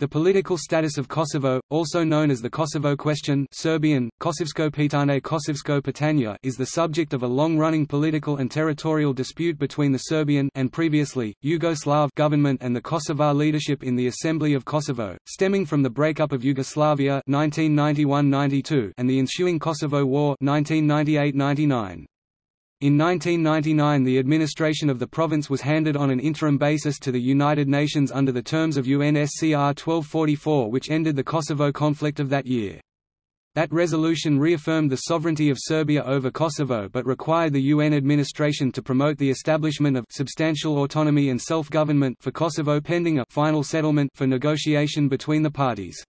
The political status of Kosovo, also known as the Kosovo question Serbian, Kosovsko pitanje Kosovsko pitanja is the subject of a long-running political and territorial dispute between the Serbian and previously, Yugoslav government and the Kosovar leadership in the Assembly of Kosovo, stemming from the breakup of Yugoslavia 1991–92 and the ensuing Kosovo War 1998–99. In 1999 the administration of the province was handed on an interim basis to the United Nations under the terms of UNSCR 1244 which ended the Kosovo conflict of that year. That resolution reaffirmed the sovereignty of Serbia over Kosovo but required the UN administration to promote the establishment of substantial autonomy and self-government for Kosovo pending a final settlement for negotiation between the parties.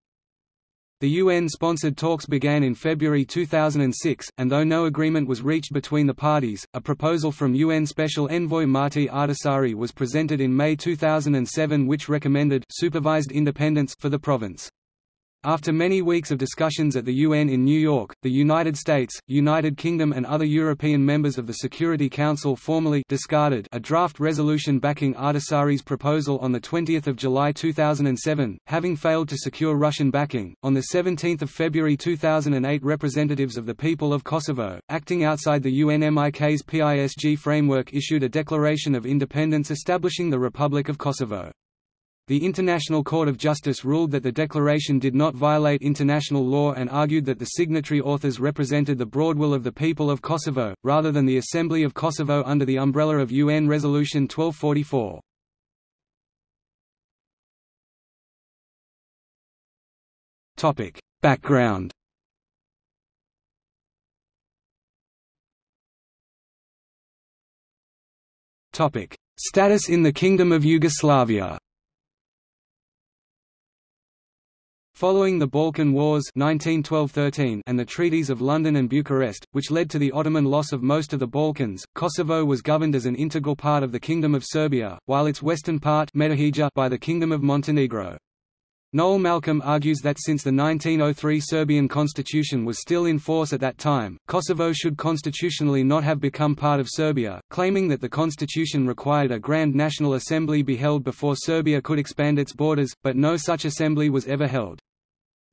The UN-sponsored talks began in February 2006, and though no agreement was reached between the parties, a proposal from UN Special Envoy Martti Ahtisaari was presented in May 2007 which recommended supervised independence for the province. After many weeks of discussions at the UN in New York, the United States, United Kingdom and other European members of the Security Council formally discarded a draft resolution backing Ahtisaari's proposal on 20 July 2007, having failed to secure Russian backing. On 17 February 2008 representatives of the people of Kosovo, acting outside the UNMIK's PISG framework issued a declaration of independence establishing the Republic of Kosovo. The International Court of Justice ruled that the declaration did not violate international law and argued that the signatory authors represented the broad will of the people of Kosovo, rather than the Assembly of Kosovo under the umbrella of UN Resolution 1244. Background Status in the Kingdom of Yugoslavia Following the Balkan Wars 1912–13 and the Treaties of London and Bucharest, which led to the Ottoman loss of most of the Balkans, Kosovo was governed as an integral part of the Kingdom of Serbia, while its western part by the Kingdom of Montenegro. Noel Malcolm argues that since the 1903 Serbian constitution was still in force at that time, Kosovo should constitutionally not have become part of Serbia, claiming that the constitution required a Grand National Assembly be held before Serbia could expand its borders, but no such assembly was ever held.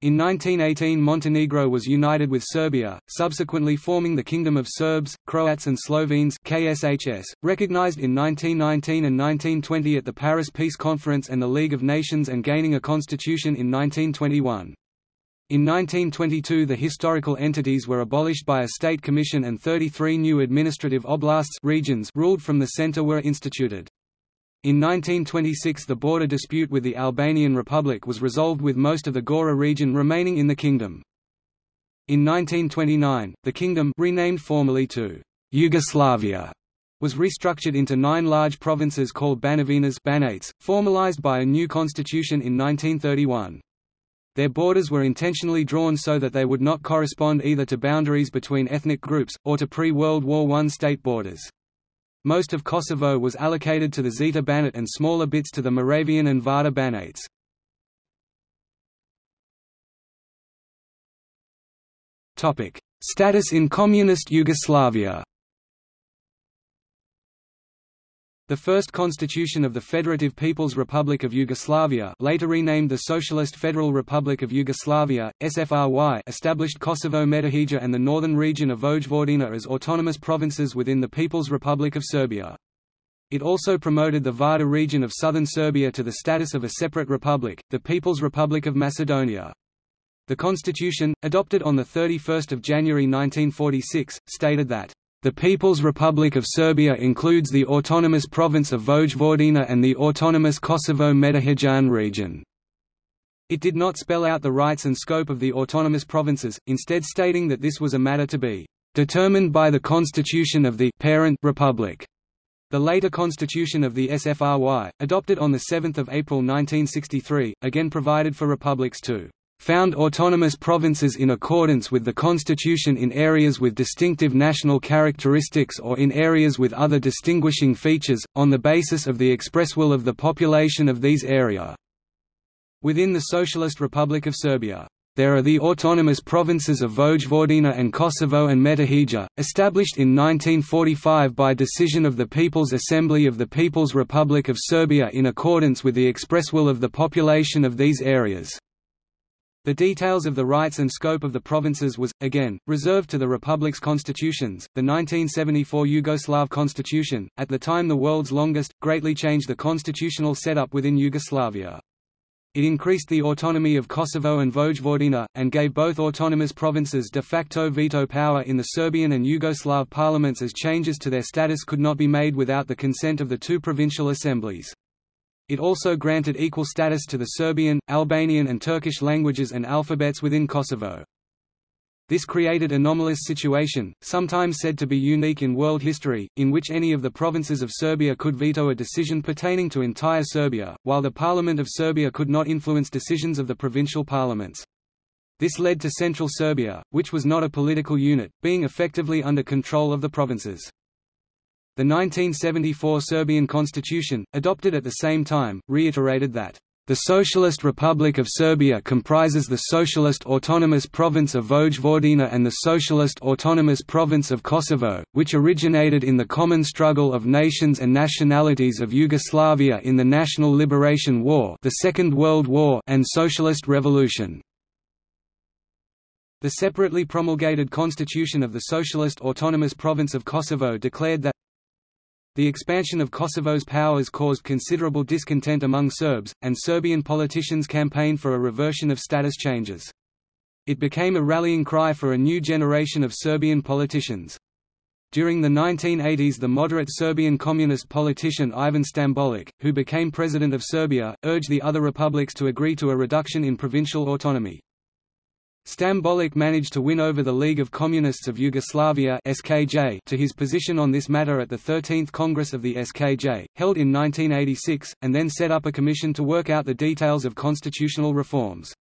In 1918 Montenegro was united with Serbia, subsequently forming the Kingdom of Serbs, Croats and Slovenes KSHS, recognized in 1919 and 1920 at the Paris Peace Conference and the League of Nations and gaining a constitution in 1921. In 1922 the historical entities were abolished by a state commission and 33 new administrative oblasts regions ruled from the center were instituted. In 1926 the border dispute with the Albanian Republic was resolved with most of the Gora region remaining in the kingdom. In 1929, the kingdom renamed formally to Yugoslavia was restructured into nine large provinces called Banovinas Banates, formalized by a new constitution in 1931. Their borders were intentionally drawn so that they would not correspond either to boundaries between ethnic groups, or to pre-World War I state borders. Most of Kosovo was allocated to the Zeta Banat and smaller bits to the Moravian and Vardar Banates. Status in Communist Yugoslavia The first constitution of the Federative People's Republic of Yugoslavia later renamed the Socialist Federal Republic of Yugoslavia, SFRY established Kosovo Metohija and the northern region of Vojvodina as autonomous provinces within the People's Republic of Serbia. It also promoted the Vardar region of southern Serbia to the status of a separate republic, the People's Republic of Macedonia. The constitution, adopted on 31 January 1946, stated that the People's Republic of Serbia includes the autonomous province of Vojvodina and the autonomous Kosovo-Metohijane region. It did not spell out the rights and scope of the autonomous provinces, instead stating that this was a matter to be determined by the constitution of the parent republic. The later constitution of the SFRY, adopted on 7 April 1963, again provided for republics too found autonomous provinces in accordance with the constitution in areas with distinctive national characteristics or in areas with other distinguishing features, on the basis of the express will of the population of these area. Within the Socialist Republic of Serbia, There are the autonomous provinces of Vojvodina and Kosovo and Metohija, established in 1945 by decision of the People's Assembly of the People's Republic of Serbia in accordance with the express will of the population of these areas. The details of the rights and scope of the provinces was, again, reserved to the Republic's constitutions. The 1974 Yugoslav constitution, at the time the world's longest, greatly changed the constitutional setup within Yugoslavia. It increased the autonomy of Kosovo and Vojvodina, and gave both autonomous provinces de facto veto power in the Serbian and Yugoslav parliaments as changes to their status could not be made without the consent of the two provincial assemblies. It also granted equal status to the Serbian, Albanian and Turkish languages and alphabets within Kosovo. This created an anomalous situation, sometimes said to be unique in world history, in which any of the provinces of Serbia could veto a decision pertaining to entire Serbia, while the Parliament of Serbia could not influence decisions of the provincial parliaments. This led to Central Serbia, which was not a political unit, being effectively under control of the provinces. The 1974 Serbian constitution, adopted at the same time, reiterated that the Socialist Republic of Serbia comprises the Socialist Autonomous Province of Vojvodina and the Socialist Autonomous Province of Kosovo, which originated in the common struggle of nations and nationalities of Yugoslavia in the National Liberation War the Second World War and Socialist Revolution. The separately promulgated constitution of the Socialist Autonomous Province of Kosovo declared that the expansion of Kosovo's powers caused considerable discontent among Serbs, and Serbian politicians campaigned for a reversion of status changes. It became a rallying cry for a new generation of Serbian politicians. During the 1980s the moderate Serbian communist politician Ivan Stambolic, who became president of Serbia, urged the other republics to agree to a reduction in provincial autonomy. Stambolic managed to win over the League of Communists of Yugoslavia (SKJ) to his position on this matter at the 13th Congress of the SKJ, held in 1986, and then set up a commission to work out the details of constitutional reforms.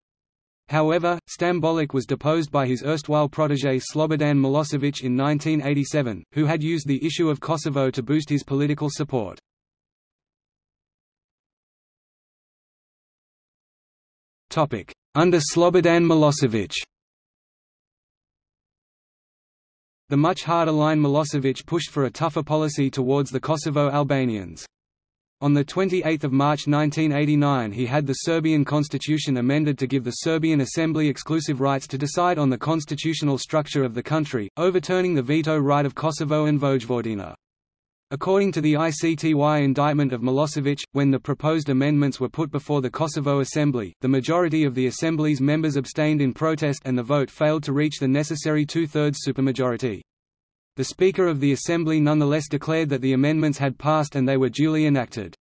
However, Stambolic was deposed by his erstwhile protege Slobodan Milosevic in 1987, who had used the issue of Kosovo to boost his political support. Under Slobodan Milosevic The much harder line Milosevic pushed for a tougher policy towards the Kosovo Albanians. On 28 March 1989 he had the Serbian constitution amended to give the Serbian Assembly exclusive rights to decide on the constitutional structure of the country, overturning the veto right of Kosovo and Vojvodina. According to the ICTY indictment of Milosevic, when the proposed amendments were put before the Kosovo Assembly, the majority of the Assembly's members abstained in protest and the vote failed to reach the necessary two-thirds supermajority. The Speaker of the Assembly nonetheless declared that the amendments had passed and they were duly enacted.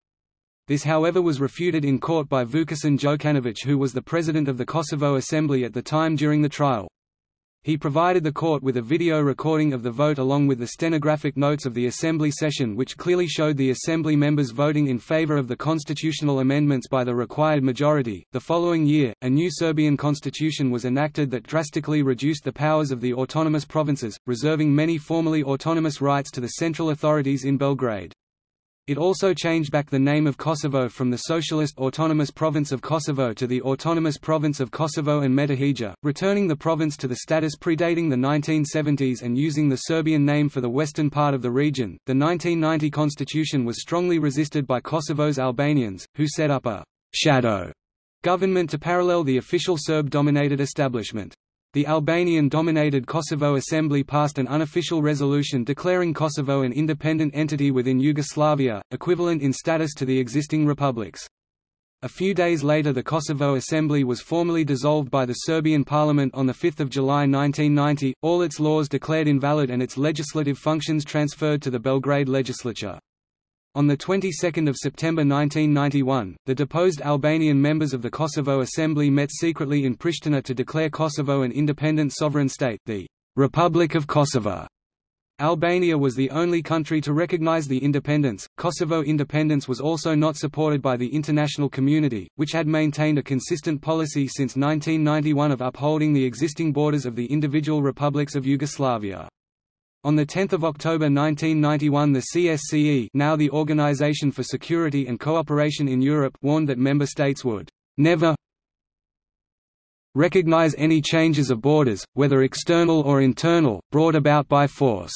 This however was refuted in court by Vukasin Jokanovic who was the president of the Kosovo Assembly at the time during the trial. He provided the court with a video recording of the vote along with the stenographic notes of the Assembly session which clearly showed the Assembly members voting in favor of the constitutional amendments by the required majority. The following year, a new Serbian constitution was enacted that drastically reduced the powers of the autonomous provinces, reserving many formerly autonomous rights to the central authorities in Belgrade. It also changed back the name of Kosovo from the Socialist Autonomous Province of Kosovo to the Autonomous Province of Kosovo and Metohija, returning the province to the status predating the 1970s and using the Serbian name for the western part of the region. The 1990 constitution was strongly resisted by Kosovo's Albanians, who set up a shadow government to parallel the official Serb-dominated establishment. The Albanian-dominated Kosovo Assembly passed an unofficial resolution declaring Kosovo an independent entity within Yugoslavia, equivalent in status to the existing republics. A few days later the Kosovo Assembly was formally dissolved by the Serbian parliament on 5 July 1990, all its laws declared invalid and its legislative functions transferred to the Belgrade legislature. On the 22nd of September 1991, the deposed Albanian members of the Kosovo Assembly met secretly in Pristina to declare Kosovo an independent sovereign state, the Republic of Kosovo. Albania was the only country to recognize the independence. Kosovo independence was also not supported by the international community, which had maintained a consistent policy since 1991 of upholding the existing borders of the individual republics of Yugoslavia. On 10 October 1991 the CSCE now the Organization for Security and Cooperation in Europe warned that member states would never recognize any changes of borders, whether external or internal, brought about by force."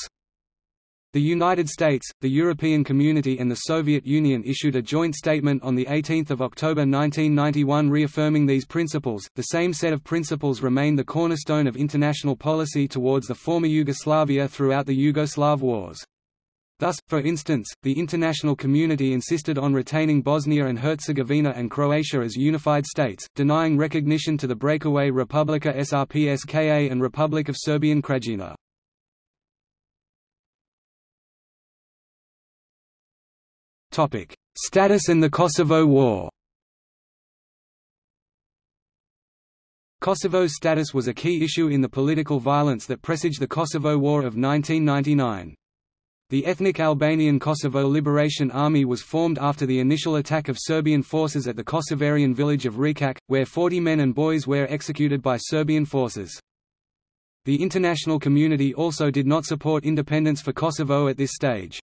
The United States, the European Community and the Soviet Union issued a joint statement on 18 October 1991 reaffirming these principles. The same set of principles remained the cornerstone of international policy towards the former Yugoslavia throughout the Yugoslav wars. Thus, for instance, the international community insisted on retaining Bosnia and Herzegovina and Croatia as unified states, denying recognition to the breakaway Republika Srpska and Republic of Serbian Krajina. Topic: Status and the Kosovo War. Kosovo's status was a key issue in the political violence that presaged the Kosovo War of 1999. The ethnic Albanian Kosovo Liberation Army was formed after the initial attack of Serbian forces at the Kosovarian village of Račak, where 40 men and boys were executed by Serbian forces. The international community also did not support independence for Kosovo at this stage.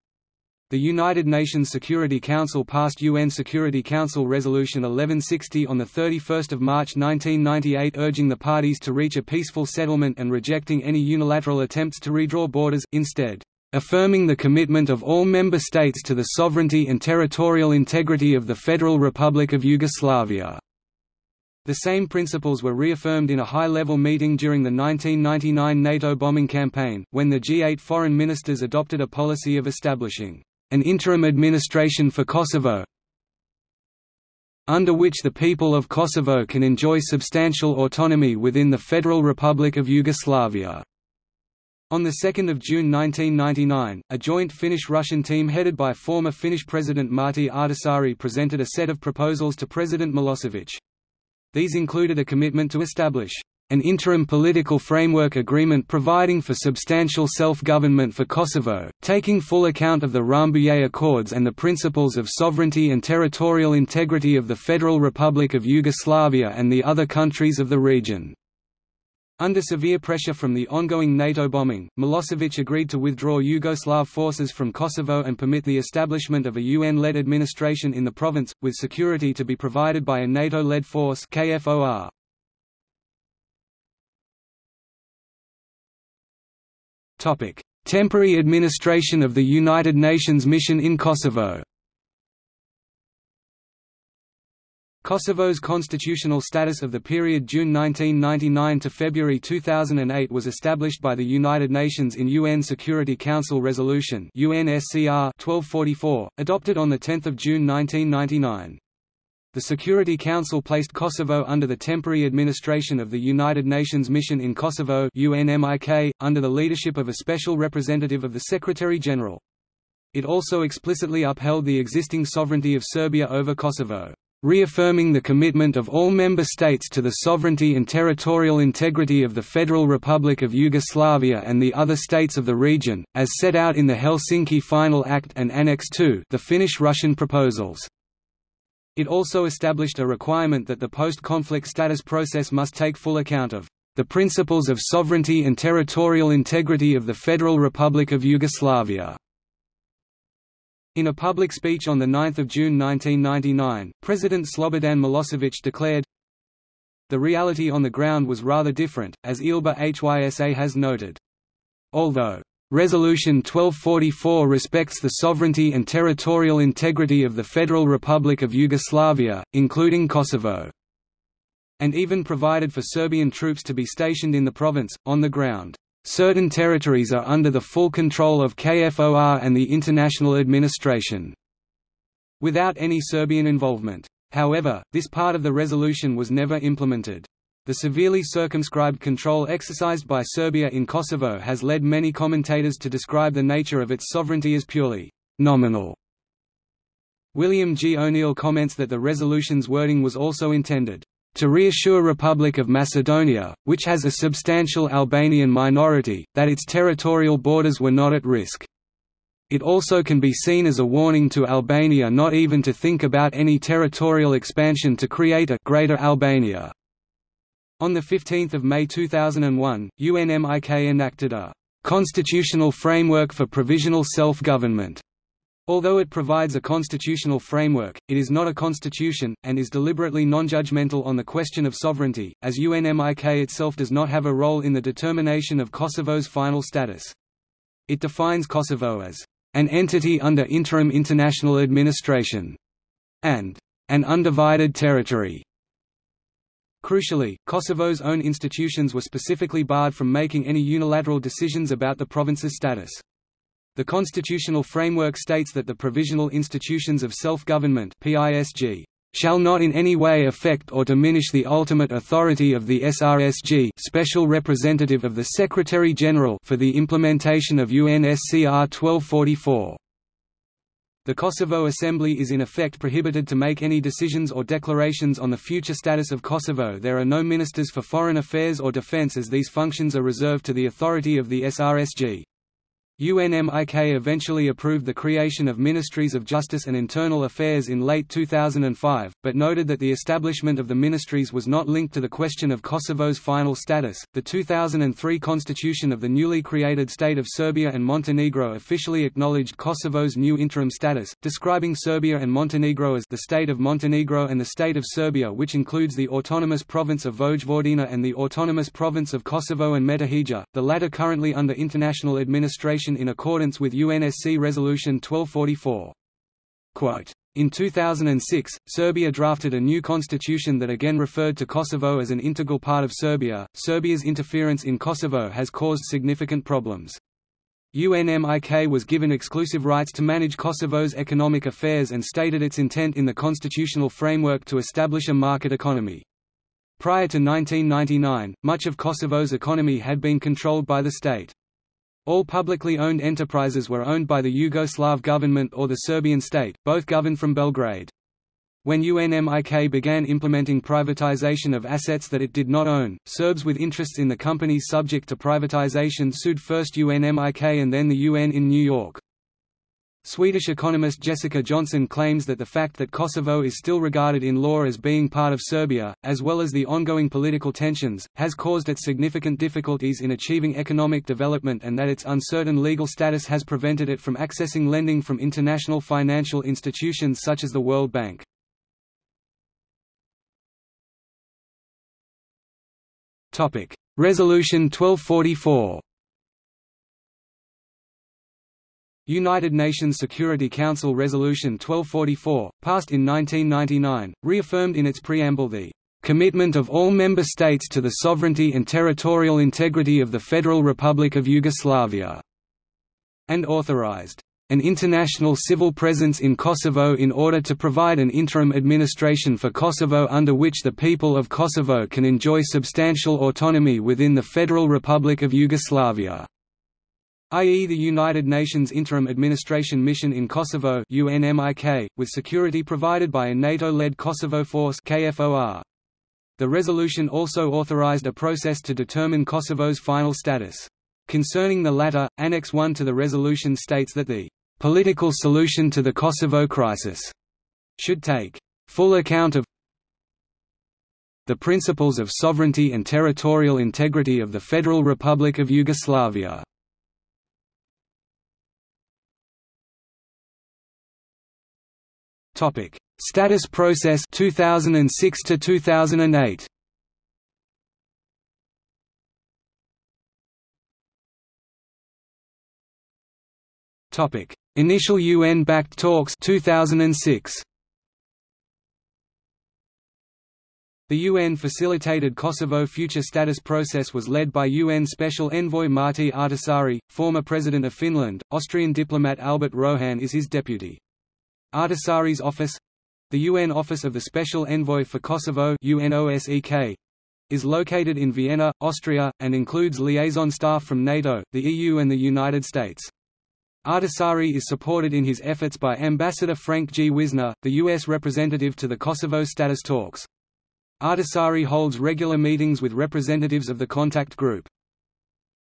The United Nations Security Council passed UN Security Council Resolution 1160 on 31 March 1998 urging the parties to reach a peaceful settlement and rejecting any unilateral attempts to redraw borders, instead, "...affirming the commitment of all member states to the sovereignty and territorial integrity of the Federal Republic of Yugoslavia." The same principles were reaffirmed in a high-level meeting during the 1999 NATO bombing campaign, when the G8 foreign ministers adopted a policy of establishing an interim administration for Kosovo under which the people of Kosovo can enjoy substantial autonomy within the Federal Republic of Yugoslavia. On 2 June 1999, a joint Finnish-Russian team headed by former Finnish President Martti Ahtisaari presented a set of proposals to President Milosevic. These included a commitment to establish an interim political framework agreement providing for substantial self-government for Kosovo, taking full account of the Rambouillet Accords and the principles of sovereignty and territorial integrity of the Federal Republic of Yugoslavia and the other countries of the region. Under severe pressure from the ongoing NATO bombing, Milosevic agreed to withdraw Yugoslav forces from Kosovo and permit the establishment of a UN-led administration in the province, with security to be provided by a NATO-led force KFOR. Temporary administration of the United Nations mission in Kosovo. Kosovo's constitutional status of the period June 1999 to February 2008 was established by the United Nations in UN Security Council Resolution UNSCR 1244, adopted on 10 June 1999. The Security Council placed Kosovo under the temporary administration of the United Nations Mission in Kosovo UNMIK, under the leadership of a special representative of the Secretary-General. It also explicitly upheld the existing sovereignty of Serbia over Kosovo, reaffirming the commitment of all member states to the sovereignty and territorial integrity of the Federal Republic of Yugoslavia and the other states of the region, as set out in the Helsinki Final Act and Annex II the Finnish-Russian proposals. It also established a requirement that the post-conflict status process must take full account of the principles of sovereignty and territorial integrity of the Federal Republic of Yugoslavia. In a public speech on 9 June 1999, President Slobodan Milosevic declared, The reality on the ground was rather different, as ILBA HYSA has noted. Although Resolution 1244 respects the sovereignty and territorial integrity of the Federal Republic of Yugoslavia, including Kosovo. And even provided for Serbian troops to be stationed in the province, on the ground. Certain territories are under the full control of KFOR and the international administration. Without any Serbian involvement. However, this part of the resolution was never implemented. The severely circumscribed control exercised by Serbia in Kosovo has led many commentators to describe the nature of its sovereignty as purely nominal. William G. O'Neill comments that the resolution's wording was also intended to reassure Republic of Macedonia, which has a substantial Albanian minority, that its territorial borders were not at risk. It also can be seen as a warning to Albania not even to think about any territorial expansion to create a Greater Albania. On 15 May 2001, UNMIK enacted a «constitutional framework for provisional self-government» Although it provides a constitutional framework, it is not a constitution, and is deliberately non-judgmental on the question of sovereignty, as UNMIK itself does not have a role in the determination of Kosovo's final status. It defines Kosovo as an entity under interim international administration and an undivided territory. Crucially, Kosovo's own institutions were specifically barred from making any unilateral decisions about the province's status. The constitutional framework states that the provisional institutions of self-government shall not in any way affect or diminish the ultimate authority of the SRSG Special Representative of the Secretary-General for the implementation of UNSCR 1244. The Kosovo Assembly is in effect prohibited to make any decisions or declarations on the future status of Kosovo there are no ministers for foreign affairs or defense as these functions are reserved to the authority of the SRSG. UNMIK eventually approved the creation of Ministries of Justice and Internal Affairs in late 2005, but noted that the establishment of the ministries was not linked to the question of Kosovo's final status. The 2003 constitution of the newly created state of Serbia and Montenegro officially acknowledged Kosovo's new interim status, describing Serbia and Montenegro as the state of Montenegro and the state of Serbia, which includes the autonomous province of Vojvodina and the autonomous province of Kosovo and Metohija, the latter currently under international administration in accordance with UNSC Resolution 1244. Quote, in 2006, Serbia drafted a new constitution that again referred to Kosovo as an integral part of Serbia. Serbia's interference in Kosovo has caused significant problems. UNMIK was given exclusive rights to manage Kosovo's economic affairs and stated its intent in the constitutional framework to establish a market economy. Prior to 1999, much of Kosovo's economy had been controlled by the state. All publicly owned enterprises were owned by the Yugoslav government or the Serbian state, both governed from Belgrade. When UNMIK began implementing privatization of assets that it did not own, Serbs with interests in the companies subject to privatization sued first UNMIK and then the UN in New York. Swedish economist Jessica Johnson claims that the fact that Kosovo is still regarded in law as being part of Serbia, as well as the ongoing political tensions, has caused it significant difficulties in achieving economic development and that its uncertain legal status has prevented it from accessing lending from international financial institutions such as the World Bank. Resolution 1244 United Nations Security Council Resolution 1244, passed in 1999, reaffirmed in its preamble the commitment of all member states to the sovereignty and territorial integrity of the Federal Republic of Yugoslavia, and authorized an international civil presence in Kosovo in order to provide an interim administration for Kosovo under which the people of Kosovo can enjoy substantial autonomy within the Federal Republic of Yugoslavia i.e. the United Nations Interim Administration Mission in Kosovo UNMIK, with security provided by a NATO-led Kosovo Force KFOR. The resolution also authorized a process to determine Kosovo's final status. Concerning the latter, Annex 1 to the resolution states that the political solution to the Kosovo crisis should take full account of the principles of sovereignty and territorial integrity of the Federal Republic of Yugoslavia Topic: Status process 2006 to 2008. Topic: Initial UN-backed talks 2006. The UN-facilitated Kosovo future status process was led by UN Special Envoy Martti Ahtisaari, former President of Finland. Austrian diplomat Albert Rohan is his deputy. Ahtisaari's office—the UN Office of the Special Envoy for Kosovo is located in Vienna, Austria, and includes liaison staff from NATO, the EU and the United States. Ahtisaari is supported in his efforts by Ambassador Frank G. Wisner, the U.S. representative to the Kosovo status talks. Ahtisaari holds regular meetings with representatives of the contact group.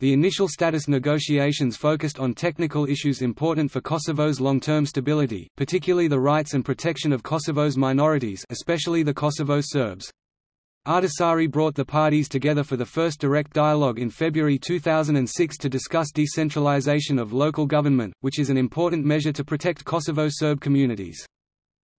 The initial status negotiations focused on technical issues important for Kosovo's long-term stability, particularly the rights and protection of Kosovo's minorities especially the Kosovo Serbs. Ahtisaari brought the parties together for the first direct dialogue in February 2006 to discuss decentralization of local government, which is an important measure to protect Kosovo Serb communities.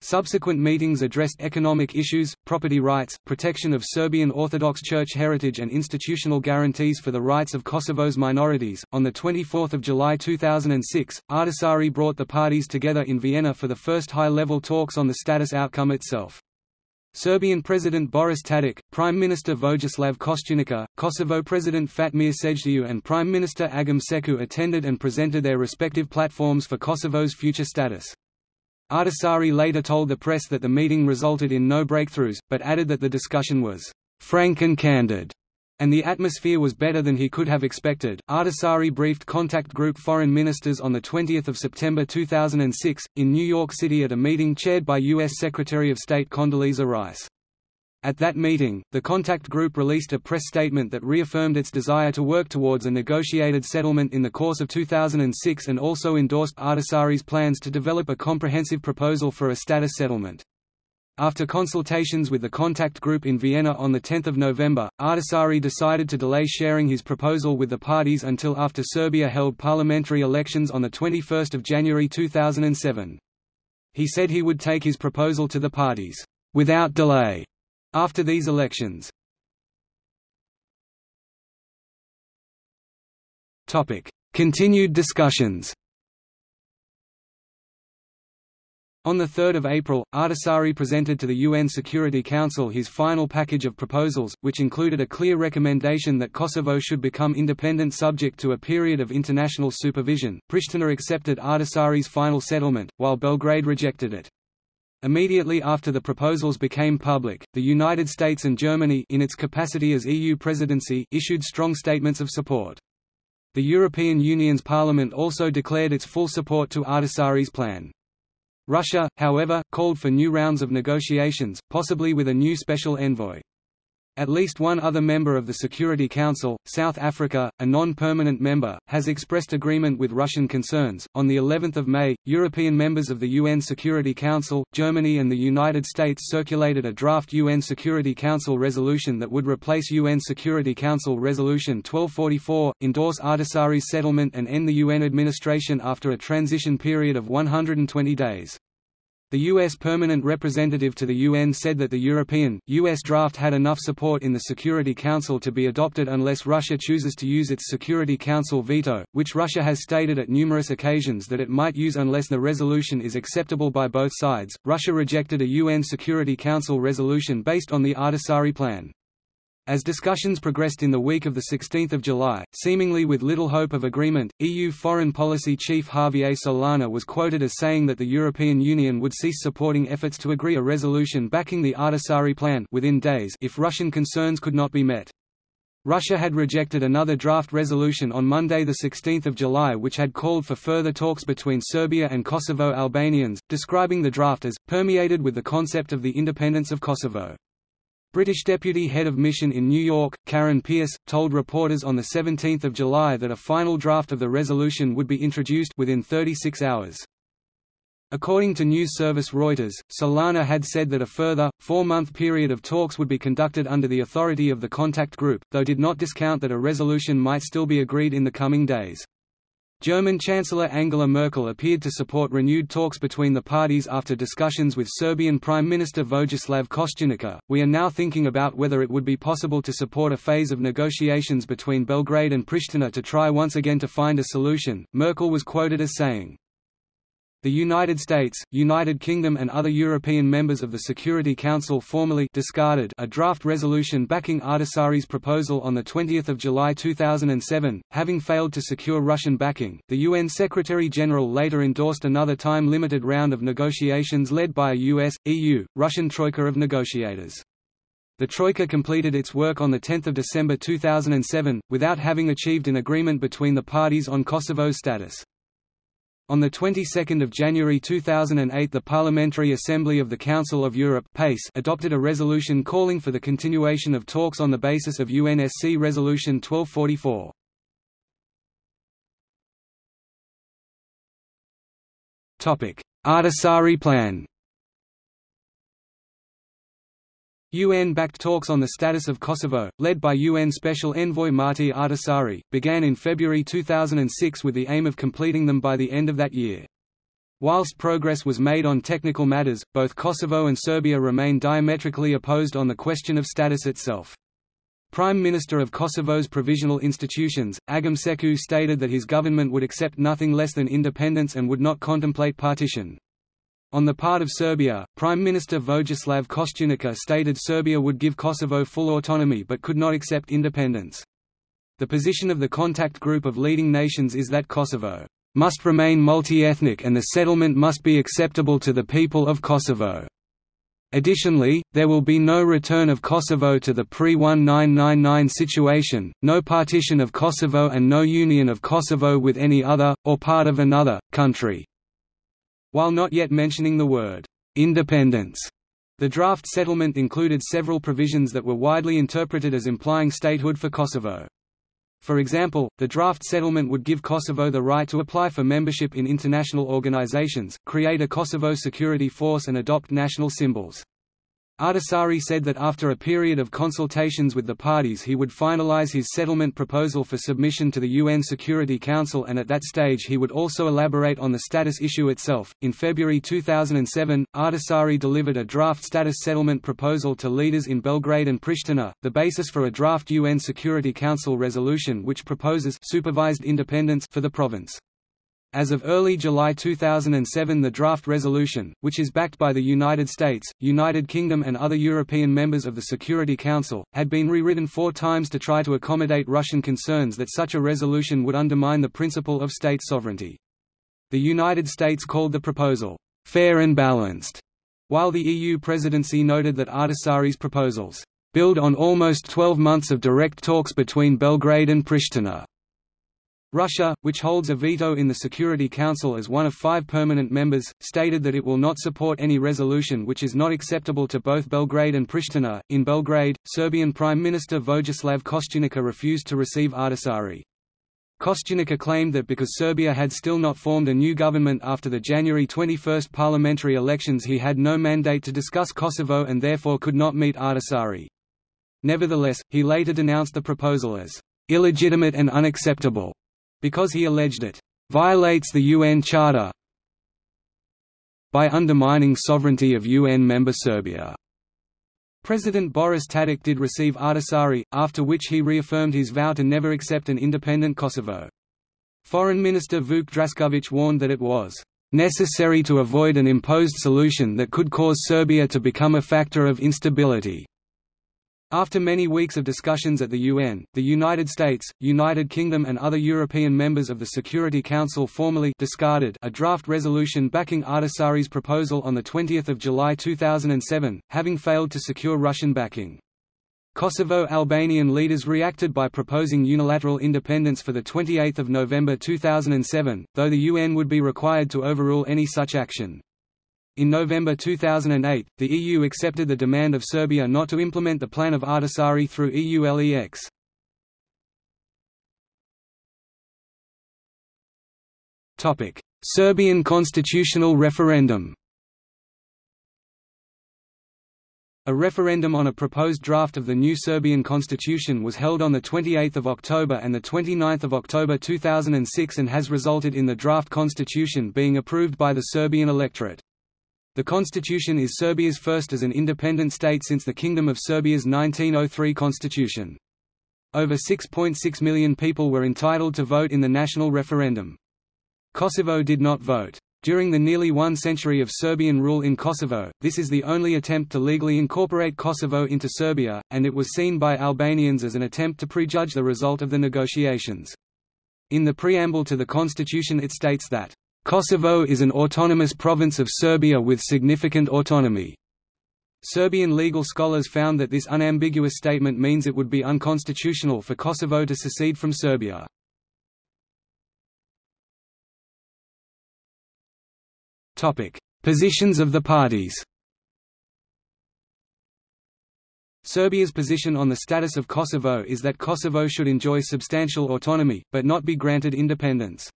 Subsequent meetings addressed economic issues, property rights, protection of Serbian Orthodox Church heritage, and institutional guarantees for the rights of Kosovo's minorities. On the 24th of July 2006, Ahtisaari brought the parties together in Vienna for the first high-level talks on the status outcome itself. Serbian President Boris Tadic, Prime Minister Vojislav Koštunica, Kosovo President Fatmir Sejdiu and Prime Minister Agim Seku attended and presented their respective platforms for Kosovo's future status. Ahtisaari later told the press that the meeting resulted in no breakthroughs, but added that the discussion was frank and candid, and the atmosphere was better than he could have expected. Ahtisaari briefed contact group foreign ministers on 20 September 2006, in New York City at a meeting chaired by U.S. Secretary of State Condoleezza Rice. At that meeting, the contact group released a press statement that reaffirmed its desire to work towards a negotiated settlement in the course of 2006 and also endorsed Ahtisaari's plans to develop a comprehensive proposal for a status settlement. After consultations with the contact group in Vienna on 10 November, Ahtisaari decided to delay sharing his proposal with the parties until after Serbia held parliamentary elections on 21 January 2007. He said he would take his proposal to the parties, "...without delay." After these elections Continued discussions On 3 April, Ahtisaari presented to the UN Security Council his final package of proposals, which included a clear recommendation that Kosovo should become independent subject to a period of international supervision. Pristina accepted Ahtisaari's final settlement, while Belgrade rejected it. Immediately after the proposals became public, the United States and Germany in its capacity as EU presidency issued strong statements of support. The European Union's parliament also declared its full support to Ahtisaari's plan. Russia, however, called for new rounds of negotiations, possibly with a new special envoy. At least one other member of the Security Council, South Africa, a non-permanent member, has expressed agreement with Russian concerns. On the 11th of May, European members of the UN Security Council, Germany and the United States circulated a draft UN Security Council resolution that would replace UN Security Council Resolution 1244, endorse Ahtisaari's settlement and end the UN administration after a transition period of 120 days. The U.S. permanent representative to the UN said that the European, U.S. draft had enough support in the Security Council to be adopted unless Russia chooses to use its Security Council veto, which Russia has stated at numerous occasions that it might use unless the resolution is acceptable by both sides. Russia rejected a UN Security Council resolution based on the Ahtisaari plan. As discussions progressed in the week of 16 July, seemingly with little hope of agreement, EU Foreign Policy Chief Javier Solana was quoted as saying that the European Union would cease supporting efforts to agree a resolution backing the Ahtisaari plan within days if Russian concerns could not be met. Russia had rejected another draft resolution on Monday 16 July which had called for further talks between Serbia and Kosovo Albanians, describing the draft as, permeated with the concept of the independence of Kosovo. British Deputy Head of Mission in New York, Karen Pierce, told reporters on 17 July that a final draft of the resolution would be introduced within 36 hours. According to news service Reuters, Solana had said that a further, four-month period of talks would be conducted under the authority of the contact group, though did not discount that a resolution might still be agreed in the coming days. German Chancellor Angela Merkel appeared to support renewed talks between the parties after discussions with Serbian Prime Minister Vojislav Koštunica. We are now thinking about whether it would be possible to support a phase of negotiations between Belgrade and Pristina to try once again to find a solution, Merkel was quoted as saying. The United States, United Kingdom and other European members of the Security Council formally discarded a draft resolution backing Ahtisaari's proposal on 20 July 2007, having failed to secure Russian backing. The UN Secretary-General later endorsed another time-limited round of negotiations led by a US, EU, Russian troika of negotiators. The Troika completed its work on 10 December 2007, without having achieved an agreement between the parties on Kosovo's status. On the 22nd of January 2008 the Parliamentary Assembly of the Council of Europe PACE adopted a resolution calling for the continuation of talks on the basis of UNSC Resolution 1244. Topic: Ahtisaari Plan UN-backed talks on the status of Kosovo, led by UN Special Envoy Martti Ahtisaari, began in February 2006 with the aim of completing them by the end of that year. Whilst progress was made on technical matters, both Kosovo and Serbia remain diametrically opposed on the question of status itself. Prime Minister of Kosovo's provisional institutions, Agim Seku stated that his government would accept nothing less than independence and would not contemplate partition. On the part of Serbia, Prime Minister Vojislav Koštunica stated Serbia would give Kosovo full autonomy but could not accept independence. The position of the contact group of leading nations is that Kosovo must remain multi-ethnic and the settlement must be acceptable to the people of Kosovo. Additionally, there will be no return of Kosovo to the pre-1999 situation, no partition of Kosovo and no union of Kosovo with any other, or part of another, country. While not yet mentioning the word, independence, the draft settlement included several provisions that were widely interpreted as implying statehood for Kosovo. For example, the draft settlement would give Kosovo the right to apply for membership in international organizations, create a Kosovo security force and adopt national symbols. Ahtisaari said that after a period of consultations with the parties he would finalize his settlement proposal for submission to the UN Security Council and at that stage he would also elaborate on the status issue itself. In February 2007, Ahtisaari delivered a draft status settlement proposal to leaders in Belgrade and Pristina, the basis for a draft UN Security Council resolution which proposes supervised independence for the province. As of early July 2007 the draft resolution, which is backed by the United States, United Kingdom and other European members of the Security Council, had been rewritten four times to try to accommodate Russian concerns that such a resolution would undermine the principle of state sovereignty. The United States called the proposal, "...fair and balanced", while the EU presidency noted that Ahtisaari's proposals, "...build on almost 12 months of direct talks between Belgrade and Pristina." Russia, which holds a veto in the Security Council as one of five permanent members, stated that it will not support any resolution which is not acceptable to both Belgrade and Pristina. In Belgrade, Serbian Prime Minister Vojislav Koštunica refused to receive Ahtisaari. Koštunica claimed that because Serbia had still not formed a new government after the January 21 parliamentary elections he had no mandate to discuss Kosovo and therefore could not meet Ahtisaari. Nevertheless, he later denounced the proposal as illegitimate and unacceptable because he alleged it violates the UN Charter by undermining sovereignty of UN member Serbia. President Boris Tadic did receive Ahtisaari, after which he reaffirmed his vow to never accept an independent Kosovo. Foreign Minister Vuk Drašković warned that it was necessary to avoid an imposed solution that could cause Serbia to become a factor of instability. After many weeks of discussions at the UN, the United States, United Kingdom and other European members of the Security Council formally discarded a draft resolution backing Ahtisaari's proposal on 20 July 2007, having failed to secure Russian backing. Kosovo Albanian leaders reacted by proposing unilateral independence for 28 November 2007, though the UN would be required to overrule any such action. In November 2008, the EU accepted the demand of Serbia not to implement the plan of Ahtisaari through EULEX. Serbian constitutional referendum A referendum on a proposed draft of the new Serbian constitution was held on 28 October and 29 October 2006 and has resulted in the draft constitution being approved by the Serbian electorate. The constitution is Serbia's first as an independent state since the Kingdom of Serbia's 1903 constitution. Over 6.6 million people were entitled to vote in the national referendum. Kosovo did not vote. During the nearly one century of Serbian rule in Kosovo, this is the only attempt to legally incorporate Kosovo into Serbia, and it was seen by Albanians as an attempt to prejudge the result of the negotiations. In the preamble to the constitution it states that Kosovo is an autonomous province of Serbia with significant autonomy. Serbian legal scholars found that this unambiguous statement means it would be unconstitutional for Kosovo to secede from Serbia. Positions of the parties Serbia's position on the status of Kosovo is that Kosovo should enjoy substantial autonomy, but not be granted independence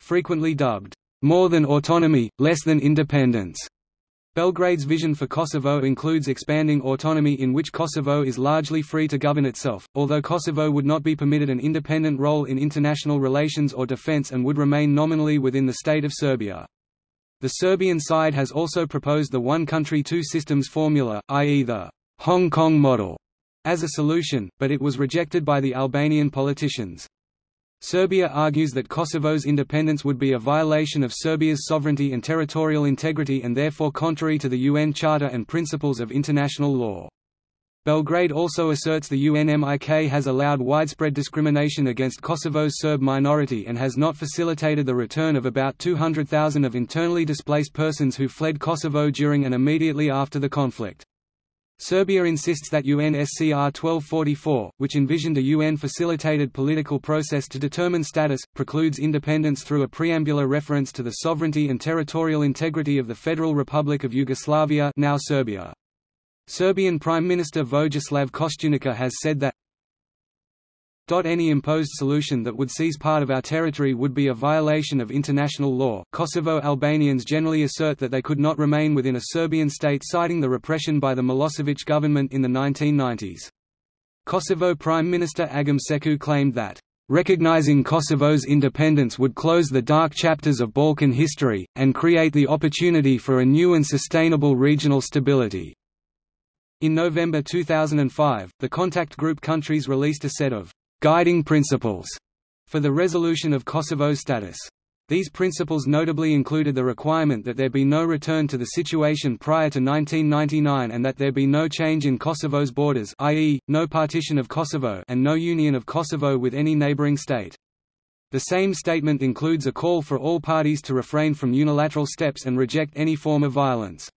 frequently dubbed, "...more than autonomy, less than independence." Belgrade's vision for Kosovo includes expanding autonomy in which Kosovo is largely free to govern itself, although Kosovo would not be permitted an independent role in international relations or defense and would remain nominally within the state of Serbia. The Serbian side has also proposed the one country two systems formula, i.e. the Hong Kong model, as a solution, but it was rejected by the Albanian politicians. Serbia argues that Kosovo's independence would be a violation of Serbia's sovereignty and territorial integrity and therefore contrary to the UN Charter and principles of international law. Belgrade also asserts the UNMIK has allowed widespread discrimination against Kosovo's Serb minority and has not facilitated the return of about 200,000 of internally displaced persons who fled Kosovo during and immediately after the conflict. Serbia insists that UNSCR 1244, which envisioned a UN-facilitated political process to determine status, precludes independence through a preambular reference to the sovereignty and territorial integrity of the Federal Republic of Yugoslavia now Serbia. Serbian Prime Minister Vojislav Koštunica has said that any imposed solution that would seize part of our territory would be a violation of international law. Kosovo Albanians generally assert that they could not remain within a Serbian state citing the repression by the Milosevic government in the 1990s. Kosovo Prime Minister Agim Seku claimed that Recognizing Kosovo's independence would close the dark chapters of Balkan history, and create the opportunity for a new and sustainable regional stability. In November 2005, the contact group countries released a set of guiding principles for the resolution of Kosovo's status. These principles notably included the requirement that there be no return to the situation prior to 1999 and that there be no change in Kosovo's borders i.e., no partition of Kosovo and no union of Kosovo with any neighboring state. The same statement includes a call for all parties to refrain from unilateral steps and reject any form of violence.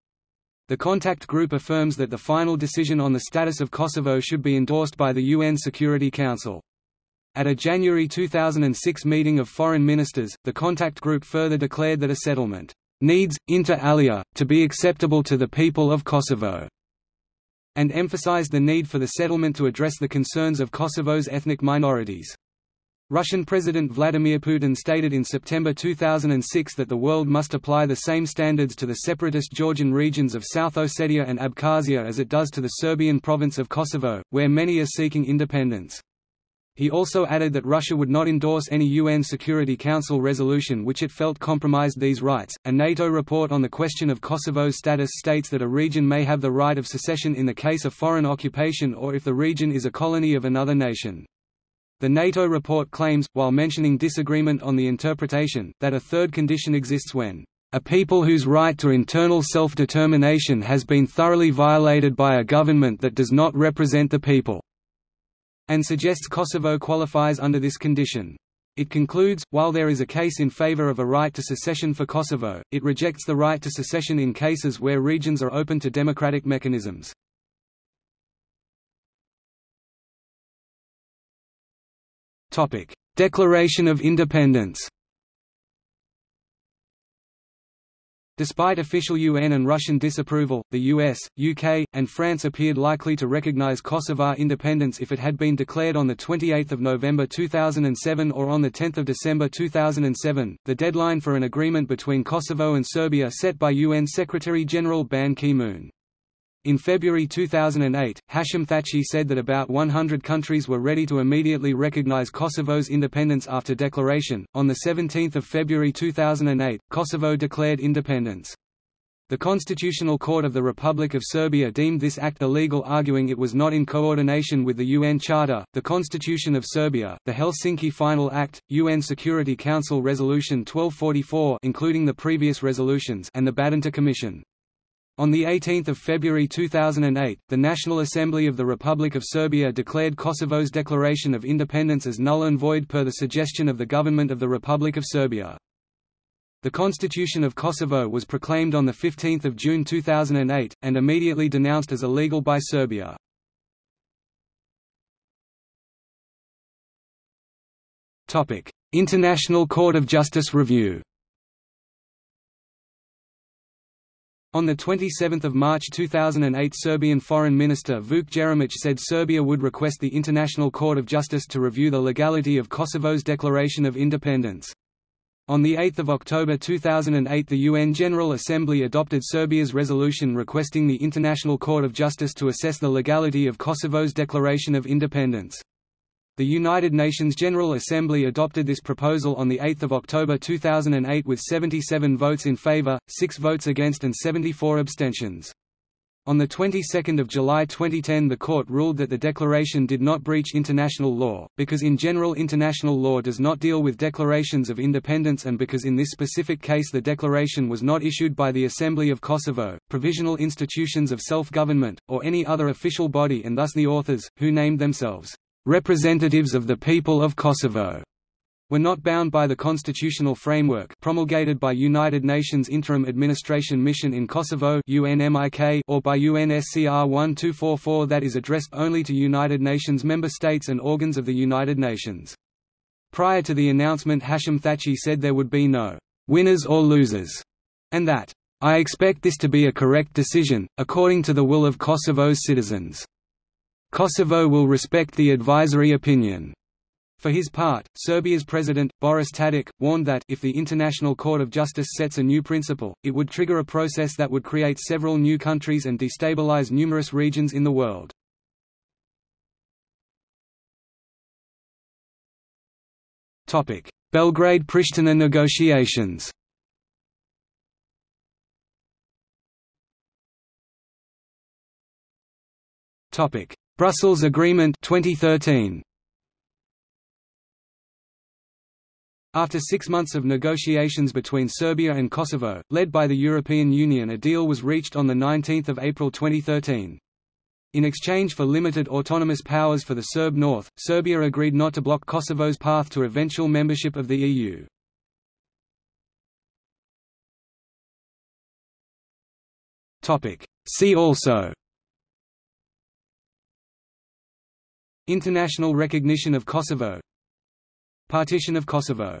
The contact group affirms that the final decision on the status of Kosovo should be endorsed by the UN Security Council. At a January 2006 meeting of foreign ministers, the contact group further declared that a settlement needs, inter alia, to be acceptable to the people of Kosovo, and emphasized the need for the settlement to address the concerns of Kosovo's ethnic minorities. Russian President Vladimir Putin stated in September 2006 that the world must apply the same standards to the separatist Georgian regions of South Ossetia and Abkhazia as it does to the Serbian province of Kosovo, where many are seeking independence. He also added that Russia would not endorse any UN Security Council resolution which it felt compromised these rights. A NATO report on the question of Kosovo's status states that a region may have the right of secession in the case of foreign occupation or if the region is a colony of another nation. The NATO report claims, while mentioning disagreement on the interpretation, that a third condition exists when a people whose right to internal self-determination has been thoroughly violated by a government that does not represent the people and suggests Kosovo qualifies under this condition. It concludes, while there is a case in favor of a right to secession for Kosovo, it rejects the right to secession in cases where regions are open to democratic mechanisms. Declaration of Independence Despite official UN and Russian disapproval, the US, UK, and France appeared likely to recognize Kosovar independence if it had been declared on 28 November 2007 or on 10 December 2007, the deadline for an agreement between Kosovo and Serbia set by UN Secretary-General Ban Ki-moon. In February 2008, Hashim Thaçi said that about 100 countries were ready to immediately recognize Kosovo's independence after declaration. On 17 February 2008, Kosovo declared independence. The Constitutional Court of the Republic of Serbia deemed this act illegal arguing it was not in coordination with the UN Charter, the Constitution of Serbia, the Helsinki Final Act, UN Security Council Resolution 1244 including the previous resolutions and the Badinter Commission. On 18 February 2008, the National Assembly of the Republic of Serbia declared Kosovo's declaration of independence as null and void per the suggestion of the government of the Republic of Serbia. The Constitution of Kosovo was proclaimed on 15 June 2008, and immediately denounced as illegal by Serbia. International Court of Justice review On 27 March 2008 Serbian Foreign Minister Vuk Jeremic said Serbia would request the International Court of Justice to review the legality of Kosovo's declaration of independence. On 8 October 2008 the UN General Assembly adopted Serbia's resolution requesting the International Court of Justice to assess the legality of Kosovo's declaration of independence. The United Nations General Assembly adopted this proposal on 8 October 2008 with 77 votes in favor, 6 votes against and 74 abstentions. On the 22nd of July 2010 the court ruled that the declaration did not breach international law, because in general international law does not deal with declarations of independence and because in this specific case the declaration was not issued by the Assembly of Kosovo, provisional institutions of self-government, or any other official body and thus the authors, who named themselves, "...representatives of the people of Kosovo." were not bound by the constitutional framework promulgated by United Nations Interim Administration Mission in Kosovo UNMIK or by UNSCR 1244 that is addressed only to United Nations member states and organs of the United Nations. Prior to the announcement Hashim Thaçi said there would be no «winners or losers» and that I expect this to be a correct decision, according to the will of Kosovo's citizens. Kosovo will respect the advisory opinion. For his part, Serbia's president, Boris Tadic, warned that if the International Court of Justice sets a new principle, it would trigger a process that would create several new countries and destabilize numerous regions in the world. Belgrade–Pristina negotiations Brussels Agreement 2013 After six months of negotiations between Serbia and Kosovo, led by the European Union a deal was reached on 19 April 2013. In exchange for limited autonomous powers for the Serb North, Serbia agreed not to block Kosovo's path to eventual membership of the EU. See also International recognition of Kosovo. Partition of Kosovo